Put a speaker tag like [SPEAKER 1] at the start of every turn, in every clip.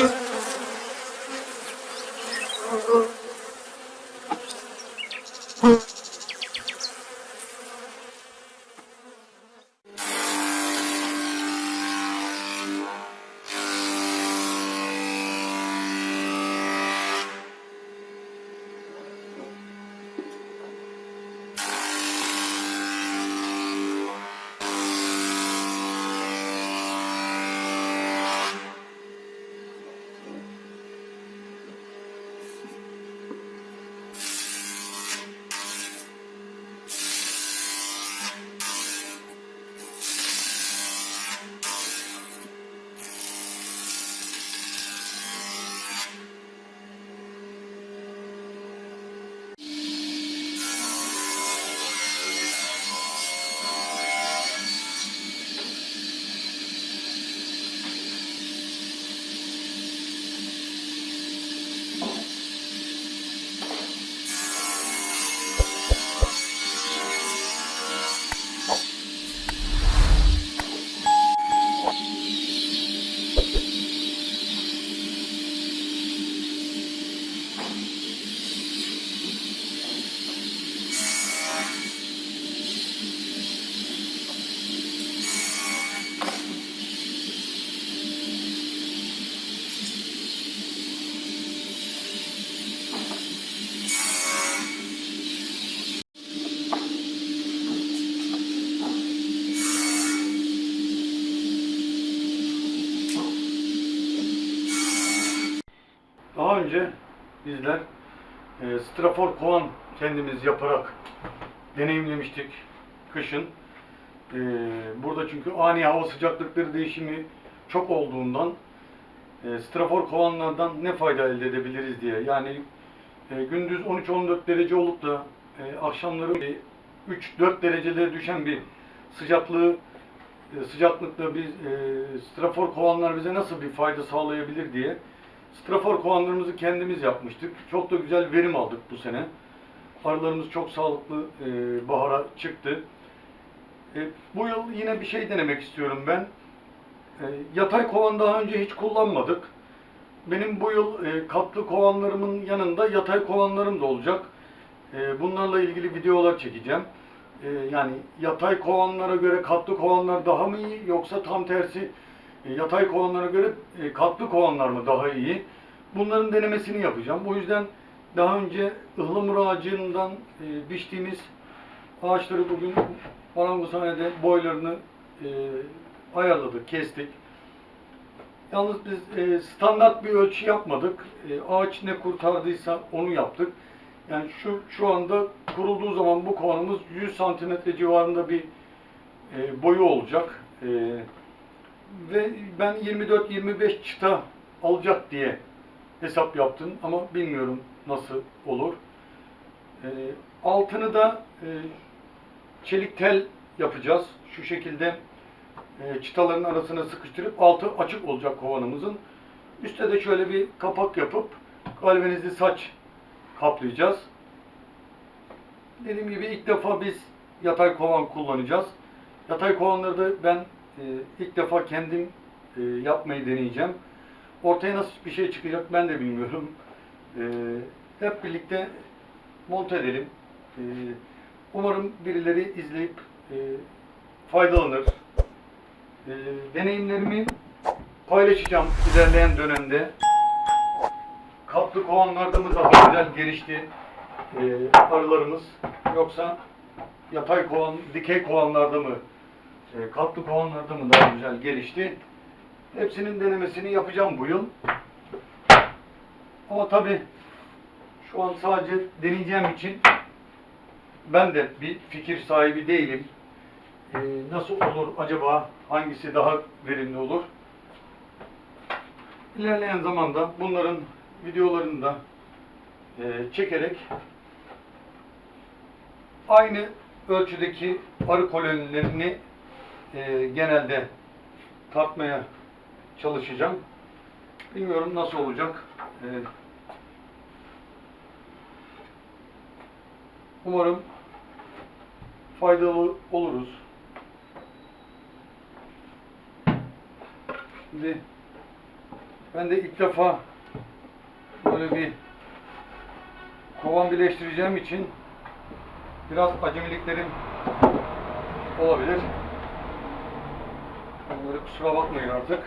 [SPEAKER 1] Daha strafor kovan kendimiz yaparak deneyimlemiştik kışın. E, burada çünkü ani hava sıcaklıkları değişimi çok olduğundan e, strafor kovanlardan ne fayda elde edebiliriz diye. Yani e, gündüz 13-14 derece olup da e, akşamları e, 3-4 derecelere düşen bir sıcaklığı e, sıcaklıkta bir e, strafor kovanlar bize nasıl bir fayda sağlayabilir diye strafor kovanlarımızı kendimiz yapmıştık. Çok da güzel verim aldık bu sene. Arılarımız çok sağlıklı e, bahara çıktı. E, bu yıl yine bir şey denemek istiyorum ben. E, yatay kovan daha önce hiç kullanmadık. Benim bu yıl e, katlı kovanlarımın yanında yatay kovanlarım da olacak. E, bunlarla ilgili videolar çekeceğim. E, yani yatay kovanlara göre katlı kovanlar daha mı iyi yoksa tam tersi e, yatay kovanlara göre e, katlı kovanlar mı daha iyi? Bunların denemesini yapacağım. O yüzden daha önce ıhlamur ağacından e, biçtiğimiz ağaçları bugün marangozhanede boylarını e, ayarladık, kestik. Yalnız biz standart bir ölçü yapmadık. Ağaç ne kurtardıysa onu yaptık. Yani şu şu anda kurulduğu zaman bu kovanımız 100 santimetre civarında bir boyu olacak. E, ve ben 24-25 çıta alacak diye hesap yaptım ama bilmiyorum nasıl olur. E, altını da e, çelik tel yapacağız. Şu şekilde e, çıtaların arasına sıkıştırıp altı açık olacak kovanımızın. Üste de şöyle bir kapak yapıp galvanizli saç kaplayacağız. Dediğim gibi ilk defa biz yatay kovan kullanacağız. Yatay kovanları da ben e, ilk defa kendim e, yapmayı deneyeceğim. Ortaya nasıl bir şey çıkacak ben de bilmiyorum. E, hep birlikte monte edelim. E, umarım birileri izleyip e, faydalanır. Deneyimlerimi paylaşacağım ilerleyen dönemde. Katlı kovanlarda mı daha güzel gelişti e, arılarımız yoksa yatay kovan, dikey kovanlarda mı e, katlı mı daha güzel gelişti? Hepsinin denemesini yapacağım bu yıl. Ama tabi şu an sadece deneyeceğim için ben de bir fikir sahibi değilim. E, nasıl olur acaba? Hangisi daha verimli olur? İlerleyen zamanda bunların videolarını da e, çekerek aynı ölçüdeki arı kolonilerini e, genelde tartmaya çalışacağım. Bilmiyorum nasıl olacak. E, umarım faydalı oluruz. Şimdi Ben de ilk defa böyle bir kovan birleştireceğim için biraz acemiliklerim olabilir. Onları kusura bakmayın artık.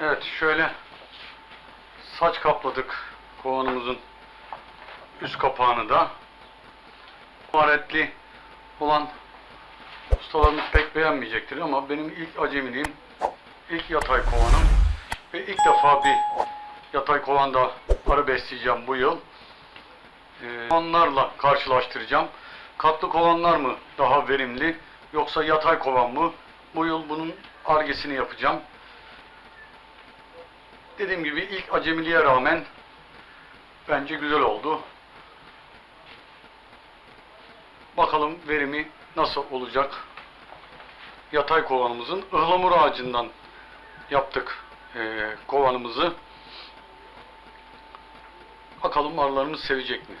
[SPEAKER 1] Evet şöyle saç kapladık kovanımızın üst kapağını da. Maharetli olan ustalarımız pek beğenmeyecektir ama benim ilk acemiliğim, ilk yatay kovanım ve ilk defa bir yatay kovanda arı besleyeceğim bu yıl. Ee, kovanlarla karşılaştıracağım. Katlı kovanlar mı daha verimli yoksa yatay kovan mı? Bu yıl bunun argesini yapacağım. Dediğim gibi ilk acemiliğe rağmen bence güzel oldu. Bakalım verimi nasıl olacak? Yatay kovanımızın ıhlamur ağacından yaptık eee, kovanımızı. Bakalım arılarımız sevecek mi?